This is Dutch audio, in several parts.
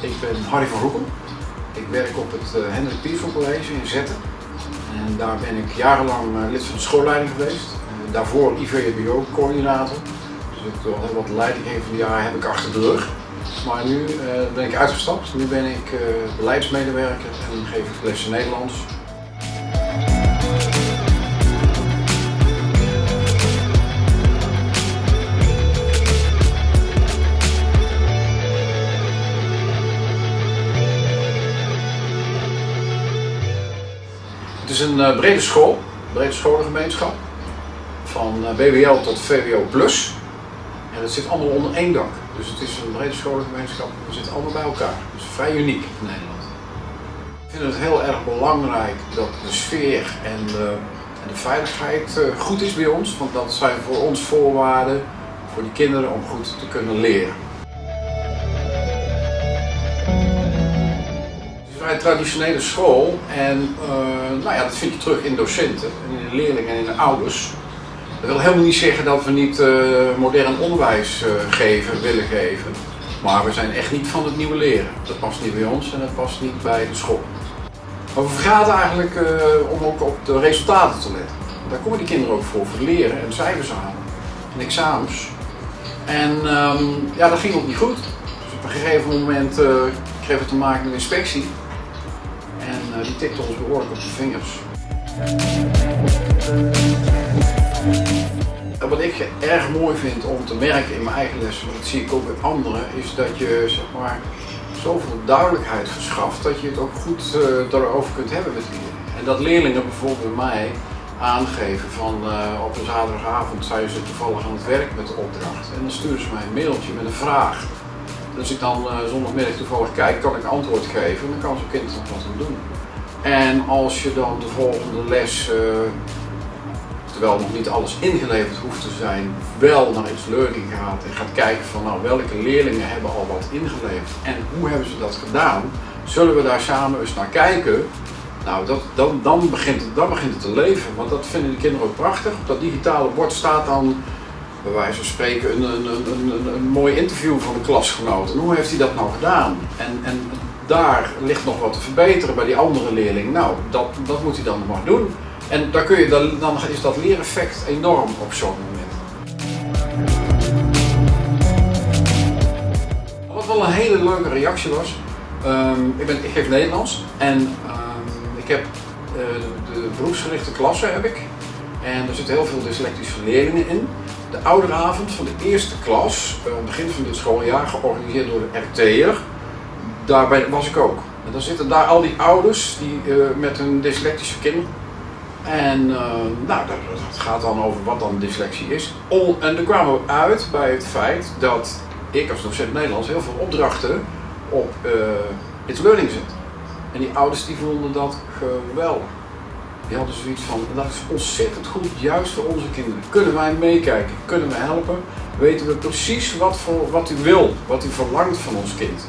Ik ben Harry van Roekel. Ik werk op het eh, Hendrik Pieter College in Zetten. En daar ben ik jarenlang eh, lid van de schoolleiding geweest. Daarvoor IVBO-coördinator. Dus ik had heel wat leidinggevende jaren heb ik achter de rug. Maar nu eh, ben ik uitgestapt. Nu ben ik beleidsmedewerker en geef ik lessen Nederlands Het is een uh, brede school, brede scholengemeenschap. Van uh, BWL tot VWO plus. En het zit allemaal onder één dak. Dus het is een brede scholengemeenschap. We zitten allemaal bij elkaar. Dus vrij uniek in Nederland. Ik vind het heel erg belangrijk dat de sfeer en de, en de veiligheid goed is bij ons. Want dat zijn voor ons voorwaarden voor die kinderen om goed te kunnen leren. Vrij traditionele school en uh, nou ja, dat vind je terug in docenten, en in de leerlingen en in de ouders. Dat wil helemaal niet zeggen dat we niet uh, modern onderwijs uh, geven, willen geven. Maar we zijn echt niet van het nieuwe leren. Dat past niet bij ons en dat past niet bij de school. Maar we vergaten eigenlijk om ook op de resultaten te letten. Daar komen die kinderen ook voor, voor leren en cijfers halen en examens. En um, ja, dat ging ook niet goed. Dus op een gegeven moment kregen we te maken met inspectie. En uh, die tikte ons behoorlijk op de vingers. En wat ik erg mooi vind om te merken in mijn eigen lessen, maar dat zie ik ook bij anderen, is dat je zeg maar, zoveel duidelijkheid verschaft dat je het ook goed uh, daarover kunt hebben met leerlingen. En dat leerlingen bijvoorbeeld bij mij aangeven van uh, op een zaterdagavond zijn ze toevallig aan het werk met de opdracht en dan sturen ze mij een mailtje met een vraag. Als ik dan uh, zondagmiddag toevallig kijk, kan ik antwoord geven en dan kan zo'n kind er wat aan doen. En als je dan de volgende les, uh, terwijl nog niet alles ingeleverd hoeft te zijn, wel naar iets learning gaat en gaat kijken van nou welke leerlingen hebben al wat ingeleverd en hoe hebben ze dat gedaan, zullen we daar samen eens naar kijken. Nou, dat, dan, dan, begint dan begint het te leven, want dat vinden de kinderen ook prachtig. Op dat digitale bord staat dan bij wijze van spreken een, een, een, een, mooi interview van de klasgenoot. En hoe heeft hij dat nou gedaan? En, en daar ligt nog wat te verbeteren bij die andere leerling. Nou, dat, dat moet hij dan maar doen. En daar kun je, dan, dan is dat leereffect enorm op zo'n moment. Wat wel een hele leuke reactie was, um, ik, ben, ik geef Nederlands en um, ik heb de, de beroepsgerichte klasse heb ik. En er zitten heel veel dyslectische leerlingen in. De ouderavond van de eerste klas, aan het begin van dit schooljaar, georganiseerd door de RT'er. Daarbij was ik ook. En dan zitten daar al die ouders die, uh, met hun dyslectische kinderen. En uh, nou, dat, gaat dan over wat dan dyslexie is. En dan kwamen we uit bij het feit dat ik als docent Nederlands heel veel opdrachten op uh, Learning zet. En die ouders die vonden dat geweldig. Die hadden zoiets van, dat is ontzettend goed, juist voor onze kinderen. Kunnen wij meekijken, kunnen we helpen, weten we precies wat, voor, wat u wil, wat u verlangt van ons kind.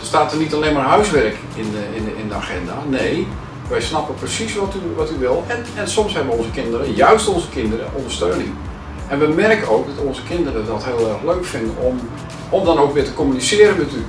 Er staat er niet alleen maar huiswerk in de, in de, in de agenda, nee, wij snappen precies wat u, wat u wil en, en soms hebben onze kinderen, juist onze kinderen, ondersteuning. En we merken ook dat onze kinderen dat heel erg leuk vinden om, om dan ook weer te communiceren met u.